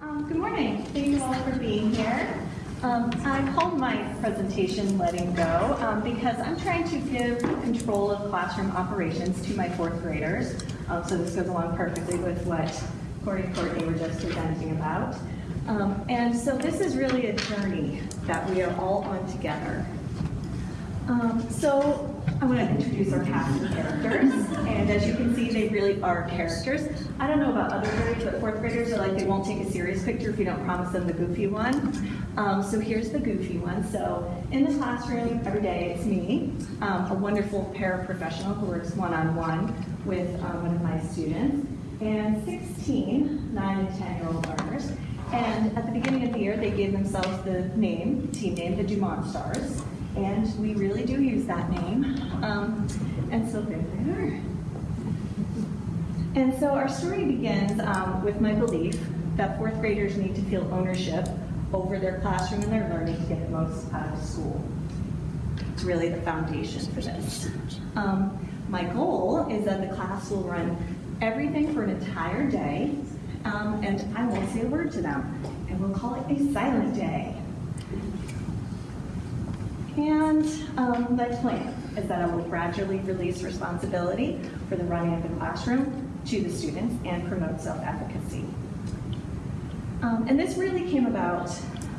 Um, Good morning. Thank you all for being here. Um, I called my presentation Letting Go um, because I'm trying to give control of classroom operations to my fourth graders. Um, So this goes along perfectly with what Corey and Courtney were just presenting about. Um, And so this is really a journey that we are all on together. Um, so I want to introduce our cast of characters, and as you can see, they really are characters. I don't know about other grades, but fourth graders are like they won't take a serious picture if you don't promise them the goofy one. Um, so here's the goofy one. So in the classroom every day, it's me, um, a wonderful paraprofessional who works one-on-one with um, one of my students, and 16 9 and 10 year old learners. And at the beginning of the year, they gave themselves the name, team name, the Dumont Stars. And we really do use that name. Um, and so there they are. And so our story begins um, with my belief that fourth graders need to feel ownership over their classroom and their learning to get the most out of school. It's really the foundation for this. Um, my goal is that the class will run everything for an entire day, um, and I won't say a word to them. And we'll call it a silent day. And um, my plan is that I will gradually release responsibility for the running of the classroom to the students and promote self-efficacy. Um, and this really came about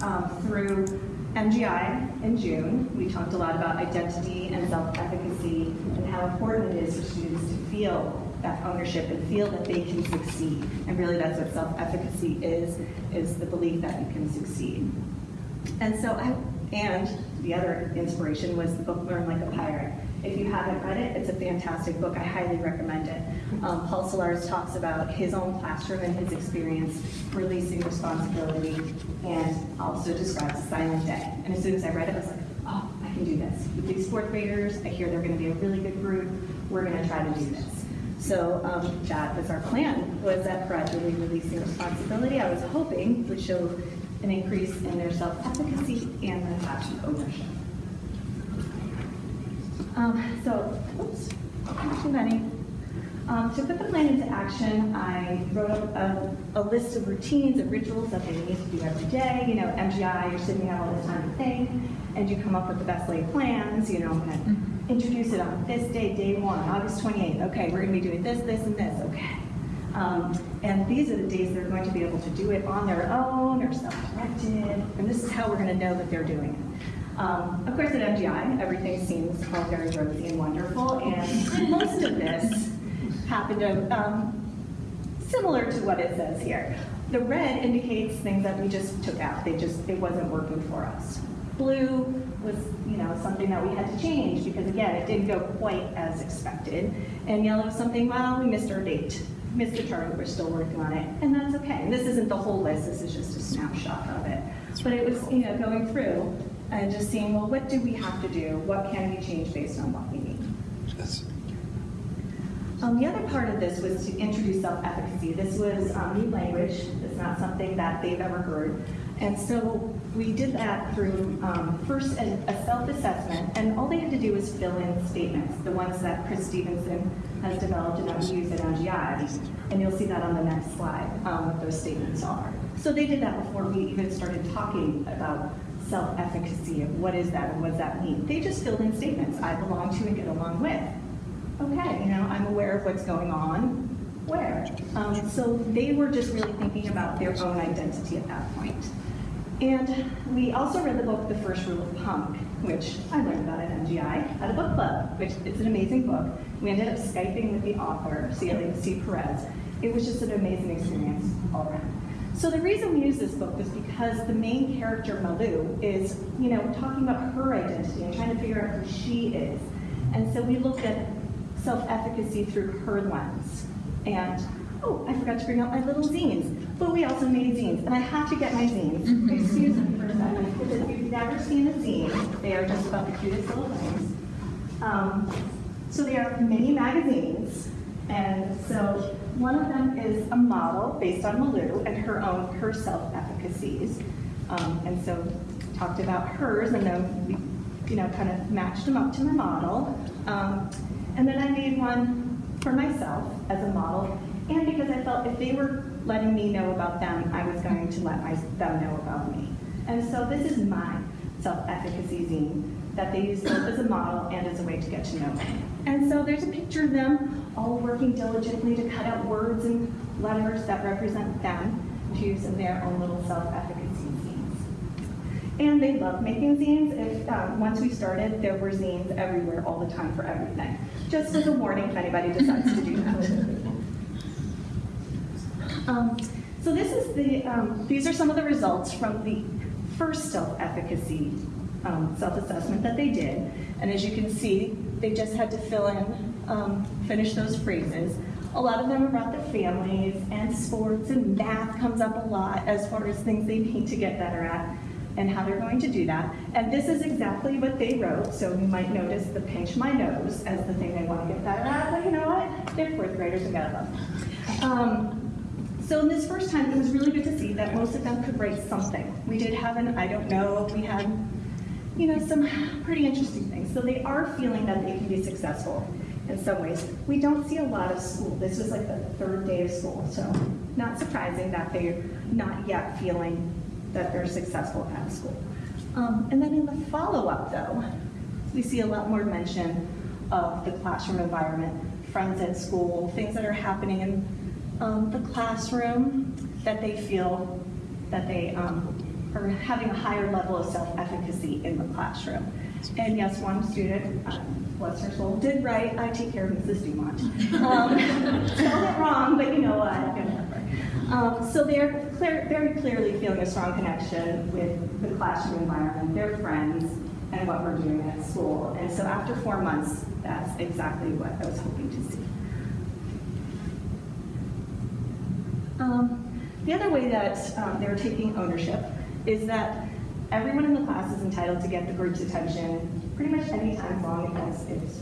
um, through MGI in June. We talked a lot about identity and self-efficacy and how important it is for students to feel that ownership and feel that they can succeed. And really that's what self-efficacy is, is the belief that you can succeed. And so I, and the other inspiration was the book Learn Like a Pirate. If you haven't read it, it's a fantastic book. I highly recommend it. Um, Paul Solarz talks about his own classroom and his experience releasing responsibility and also describes silent day. And as soon as I read it, I was like, oh, I can do this. With these fourth graders, I hear they're going to be a really good group. We're going to try to do this. So um, that was our plan, was that gradually releasing responsibility, I was hoping would show an increase in their self-efficacy and their classroom ownership. Um, so, oops, too many. Um, to put the plan into action, I wrote up a, a list of routines and rituals that they need to do every day. You know, MGI, you're sitting there all the time to think, and you come up with the best laid plans. You know, I'm going to introduce it on this day, day one, August 28th. Okay, we're going to be doing this, this, and this. Okay. Um, and these are the days they're going to be able to do it on their own or self-directed, and this is how we're going to know that they're doing it. Um, of course, at MGI, everything seems all very rosy and wonderful, and most of this happened um, similar to what it says here. The red indicates things that we just took out. They just, it wasn't working for us. Blue was, you know, something that we had to change because again, it didn't go quite as expected. And yellow is something, well, we missed our date missed the we're still working on it, and that's okay. And this isn't the whole list, this is just a snapshot of it. But it was, you know, going through and just seeing, well, what do we have to do? What can we change based on what we need? Um, the other part of this was to introduce self-efficacy. This was um, new language. It's not something that they've ever heard. And so we did that through um, first a, a self-assessment, and all they had to do was fill in statements, the ones that Chris Stevenson has developed and that we use at MGI. And you'll see that on the next slide, um, what those statements are. So they did that before we even started talking about self-efficacy of what is that and what does that mean. They just filled in statements I belong to and get along with. Okay, you know, I'm aware of what's going on. Where? Um, so they were just really thinking about their own identity at that point. And we also read the book, The First Rule of Punk, which I learned about at MGI at a book club, which it's an amazing book. We ended up Skyping with the author, Celia C. Perez. It was just an amazing experience all around. So the reason we use this book was because the main character, Malu, is, you know, talking about her identity and trying to figure out who she is. And so we looked at self-efficacy through her lens. And, oh, I forgot to bring out my little zines. But we also made zines, and I have to get my zines. Excuse me for a second, because if you've never seen a zine, they are just about the cutest little things. Um, so they are mini magazines, and so one of them is a model based on Malu and her own, her self-efficacies. Um, and so talked about hers, and then we, you know, kind of matched them up to my model. Um, and then I made one for myself as a model, and because I felt if they were letting me know about them, I was going to let my, them know about me. And so this is my self-efficacy zine that they use both as a model and as a way to get to know me. And so there's a picture of them all working diligently to cut out words and letters that represent them to use in their own little self-efficacy zines. And they love making zines. If um, once we started, there were zines everywhere all the time for everything. Just as a warning if anybody decides to do that. Um, so this is the, um, these are some of the results from the first self-efficacy um, self-assessment that they did. And as you can see, they just had to fill in, um, finish those phrases. A lot of them are about their families and sports and math comes up a lot as far as things they need to get better at and how they're going to do that. And this is exactly what they wrote, so you might notice the pinch my nose as the thing they want to get better at, but you know what? They're fourth graders and got them. Um, so in this first time, it was really good to see that most of them could write something. We did have an I don't know, we had, you know, some pretty interesting things. So they are feeling that they can be successful in some ways. We don't see a lot of school. This was like the third day of school, so not surprising that they're not yet feeling that they're successful at school. Um, and then in the follow-up though, we see a lot more mention of the classroom environment, friends at school, things that are happening in um, the classroom that they feel that they um, are having a higher level of self-efficacy in the classroom. And yes, one student, um, bless her soul, did write, I take care of Mrs. Dumont. Um, spelled it wrong, but you know what. Um, so they're clear, very clearly feeling a strong connection with the classroom environment, their friends, and what we're doing at school. And so after four months, that's exactly what I was hoping to see. Um, the other way that um, they're taking ownership is that everyone in the class is entitled to get the group's attention pretty much any time as long as it's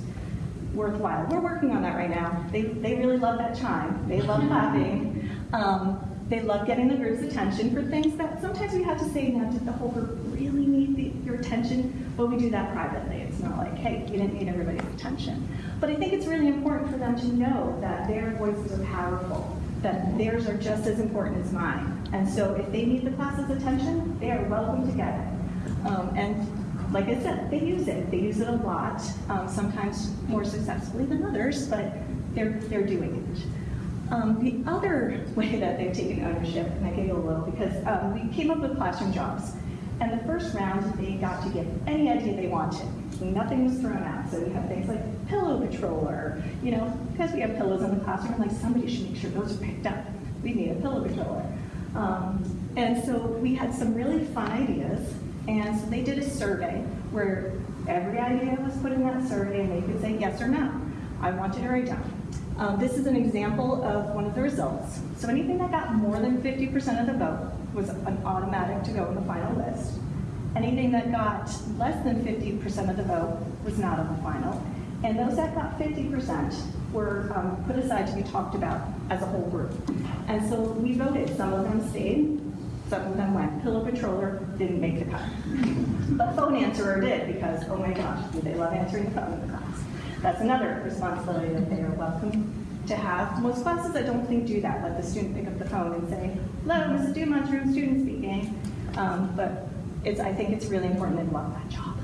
worthwhile. We're working on that right now. They, they really love that chime. They love clapping. Um, they love getting the group's attention for things that sometimes we have to say, now, did the whole group really need the, your attention? But we do that privately. It's not like, hey, you didn't need everybody's attention. But I think it's really important for them to know that their voices are powerful that theirs are just as important as mine. And so if they need the class's attention, they are welcome to get it. Um, and like I said, they use it. They use it a lot, um, sometimes more successfully than others, but they're, they're doing it. Um, the other way that they've taken ownership, and I giggle a little because um, we came up with classroom jobs. And the first round, they got to get any idea they wanted. Nothing was thrown out. So we have things like pillow patroller, you know, because we have pillows in the classroom, like somebody should make sure those are picked up. We need a pillow patroller. Um, and so we had some really fun ideas. And so they did a survey where every idea was put in that survey and they could say yes or no. I want it or I don't. Um, this is an example of one of the results. So anything that got more than 50% of the vote was an automatic to go in the final list. Anything that got less than 50% of the vote was not on the final. And those that got 50% were um, put aside to be talked about as a whole group. And so we voted. Some of them stayed, some of them went. Pillow Patroller didn't make the cut. But Phone Answerer did because, oh my gosh, do they love answering the phone in the class. That's another responsibility that they are welcome to have. Most classes I don't think do that. Let the student pick up the phone and say, hello, Mrs. Dumont's room student speaking. Um, but it's, I think it's really important and love that job.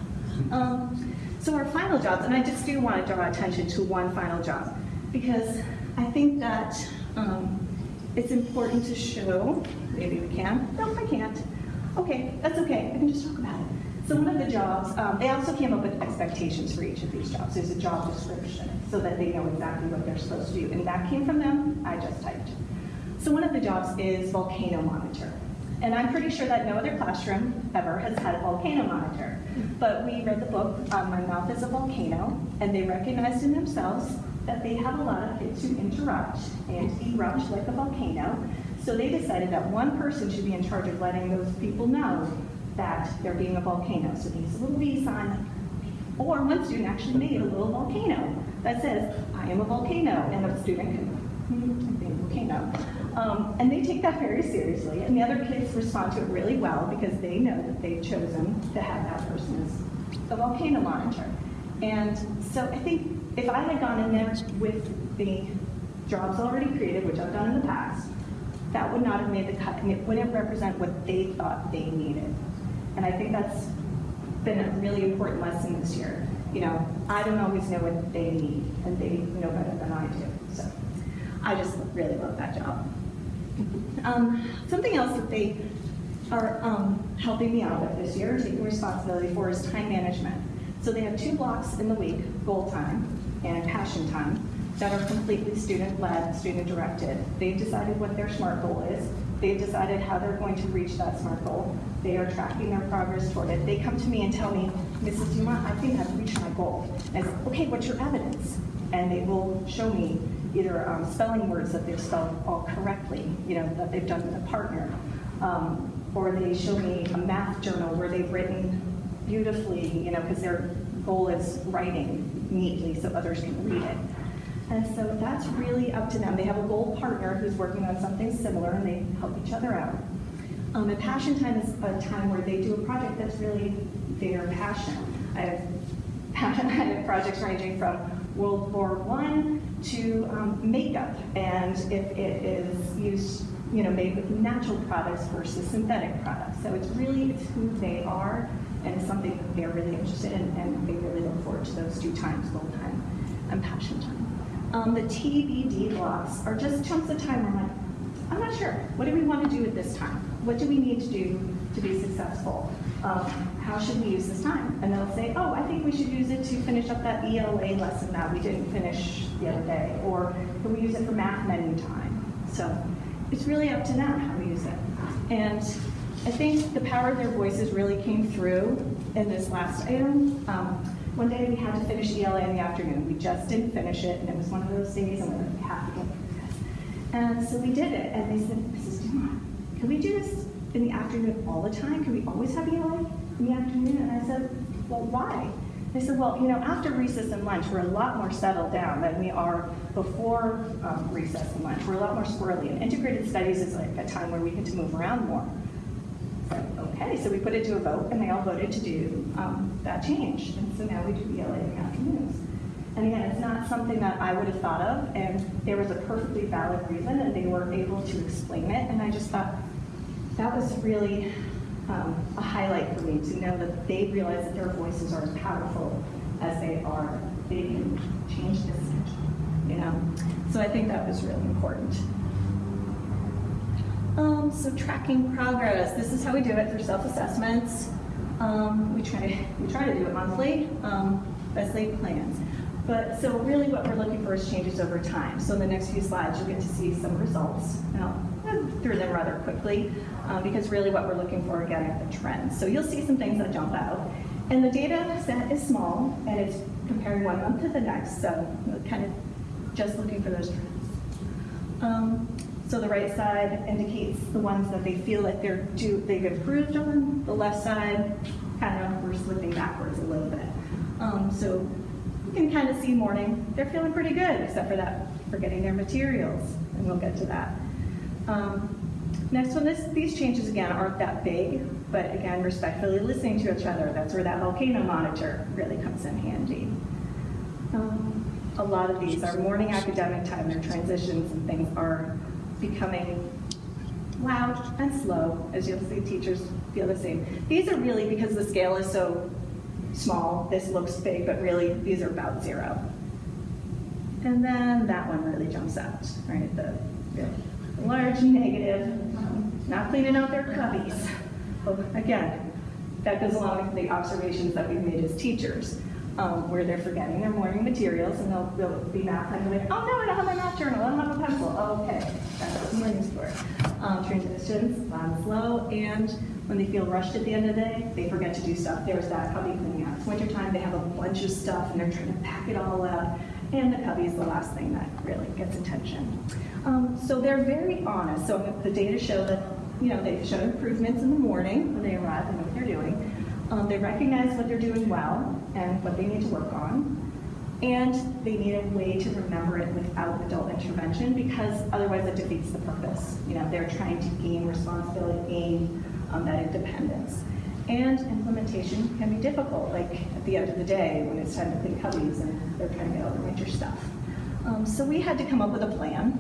Um, so our final jobs, and I just do want to draw attention to one final job, because I think that um, it's important to show, maybe we can, no, I can't. Okay, that's okay, I can just talk about it. So one of the jobs, um, they also came up with expectations for each of these jobs. There's a job description so that they know exactly what they're supposed to do. And that came from them, I just typed. So one of the jobs is volcano monitor. And I'm pretty sure that no other classroom ever has had a volcano monitor. But we read the book, um, My Mouth is a Volcano, and they recognized in themselves that they have a lot of kids who interrupt and erupt like a volcano. So they decided that one person should be in charge of letting those people know that they're being a volcano. So these little V sign, or one student actually made a little volcano that says, I am a volcano, and the student can, hmm, I'm a volcano. Um, and they take that very seriously, and the other kids respond to it really well because they know that they've chosen to have that person as the volcano monitor. And so I think if I had gone in there with the jobs already created, which I've done in the past, that would not have made the cut, and it wouldn't represent what they thought they needed. And I think that's been a really important lesson this year. You know, I don't always know what they need, and they know better than I do. So I just really love that job. Um, something else that they are um, helping me out with this year, taking responsibility for, is time management. So they have two blocks in the week, goal time and passion time, that are completely student-led, student-directed. They've decided what their SMART goal is. They've decided how they're going to reach that SMART goal. They are tracking their progress toward it. They come to me and tell me, Mrs. Dumont, I think I've reached my goal. And I say, okay, what's your evidence? And they will show me either um, spelling words that they've spelled all correctly, you know, that they've done with a partner, um, or they show me a math journal where they've written beautifully, you know, because their goal is writing neatly so others can read it. And so that's really up to them. They have a goal partner who's working on something similar and they help each other out. Um, and passion time is a time where they do a project that's really their passion. I have, I have projects ranging from World War One to um, makeup, and if it is used, you know, made with natural products versus synthetic products. So it's really it's who they are, and it's something that they're really interested in, and they really look forward to those two times, goal time and passion time. Um, the TBD blocks are just chunks of time where I'm like, I'm not sure. What do we want to do at this time? What do we need to do to be successful? Um, how should we use this time? And they'll say, oh, I think we should use it to finish up that ELA lesson that we didn't finish the other day, or can we use it for math menu time? So it's really up to them how we use it. And I think the power of their voices really came through in this last item. Um, one day we had to finish ELA in the afternoon. We just didn't finish it, and it was one of those days, and we were like, to get through this. And so we did it, and they said, Mrs. Dumont, can we do this in the afternoon all the time? Can we always have ELA in the afternoon? And I said, well, why? They said, well, you know, after recess and lunch, we're a lot more settled down than we are before um, recess and lunch. We're a lot more squirrely. And integrated studies is like a time where we get to move around more. Okay, so we put it to a vote, and they all voted to do um, that change. And so now we do ELA in the afternoons. And again, it's not something that I would have thought of, and there was a perfectly valid reason, and they were able to explain it. And I just thought that was really um, a highlight for me to know that they realize that their voices are as powerful as they are. They can change this you know. So I think that was really important. Um, so tracking progress. This is how we do it through self-assessments. Um, we try to we try to do it monthly, um, as laid plans. But so really what we're looking for is changes over time. So in the next few slides, you'll get to see some results. And I'll through them rather quickly uh, because really what we're looking for again are the trends. So you'll see some things that jump out. And the data set is small and it's comparing one month to the next. So kind of just looking for those trends. So the right side indicates the ones that they feel like they're due, they've improved on. The left side, kind of we're slipping backwards a little bit. Um, so you can kind of see morning, they're feeling pretty good, except for that, for getting their materials, and we'll get to that. Um, next one, this, these changes again aren't that big, but again, respectfully listening to each other, that's where that volcano monitor really comes in handy. Um, a lot of these are morning academic time, their transitions and things are becoming loud and slow, as you'll see teachers feel the same. These are really, because the scale is so small, this looks big, but really these are about zero. And then that one really jumps out, right? The, the large negative, um, not cleaning out their cubbies. Well, again, that goes along with the observations that we've made as teachers, um, where they're forgetting their morning materials and they'll, they'll be math and like, oh no, I don't have my math journal, I don't have a pencil. Oh, okay, that's what morning's for. Um, transitions, and slow, and when they feel rushed at the end of the day, they forget to do stuff. There's that cubby cleaning out. It's wintertime, they have a bunch of stuff and they're trying to pack it all up. And the cubby is the last thing that really gets attention. Um, so they're very honest. So the data show that, you know, they show improvements in the morning when they arrive and what they're doing. Um, they recognize what they're doing well and what they need to work on. And they need a way to remember it without adult intervention because otherwise it defeats the purpose. You know, they're trying to gain responsibility, gain um, that independence. And implementation can be difficult, like at the end of the day when it's time to clean cubbies and they're trying to get all the winter stuff. Um, So we had to come up with a plan.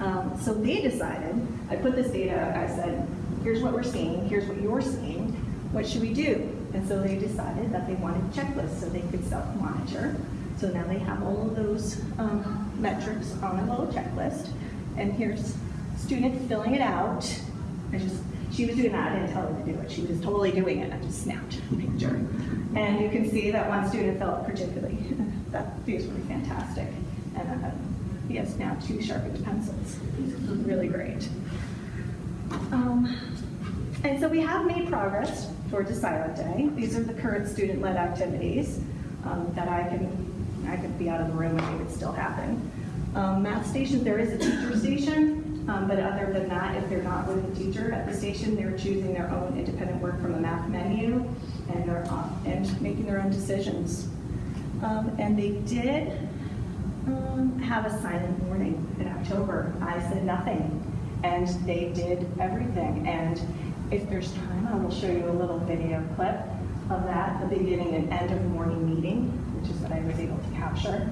Um, So they decided, I put this data, I said, here's what we're seeing, here's what you're seeing, what should we do? And so they decided that they wanted checklists so they could self-monitor. So now they have all of those um, metrics on a little checklist. And here's student filling it out. I just, she was doing that, I didn't tell her to do it, she was totally doing it, I just snapped a picture. And you can see that one student felt particularly, that, these were fantastic. And uh, he has now two sharpened pencils, really great. Um, And so we have made progress towards a silent day. These are the current student-led activities um, that I can, I could be out of the room and they would still happen. Um, Math stations, there is a teacher station, um, but other than that, if they're not with a teacher at the station, they're choosing their own independent work from a math menu and they're, uh, and making their own decisions. Um, And they did um, have a silent morning in October. I said nothing, and they did everything. And if there's time, I will show you a little video clip of that, the beginning and end of the morning meeting, which is what I was able to capture.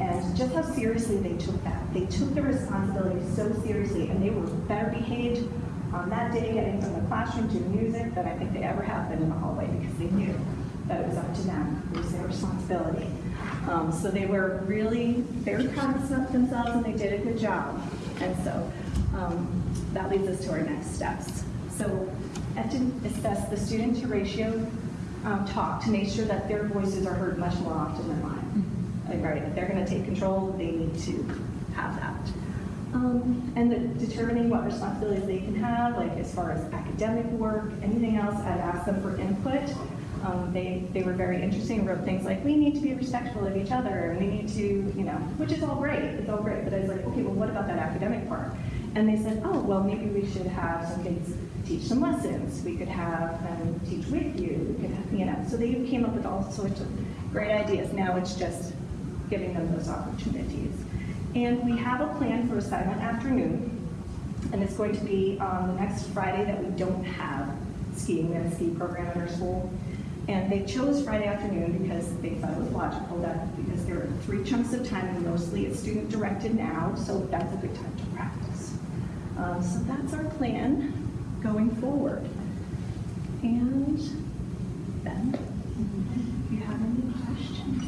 And just how seriously they took that. They took the responsibility so seriously, and they were better behaved on that day, getting from the classroom to music than I think they ever have been in the hallway because they knew that it was up to them. It was their responsibility. Um, so they were really very proud of themselves and they did a good job. And so um, that leads us to our next steps. So I have to assess the student to ratio um, talk to make sure that their voices are heard much more often than mine. Like, Right, if they're going to take control, they need to have that. Um, and the, determining what responsibilities they can have, like as far as academic work, anything else, I'd ask them for input. Um, they, they were very interesting, wrote things like, we need to be respectful of each other, and we need to, you know, which is all great, it's all great, but I was like, okay, well, what about that academic part? And they said, oh, well, maybe we should have some kids teach some lessons, we could have them teach with you, we could have, you know, so they came up with all sorts of great ideas. Now it's just giving them those opportunities. And we have a plan for a silent afternoon, and it's going to be on the next Friday that we don't have skiing, have a ski program at our school. And they chose Friday afternoon because they thought it was logical that, because there are three chunks of time, and mostly it's student directed now, so that's a good time to practice. Um, so that's our plan going forward. And Ben, do you have any questions?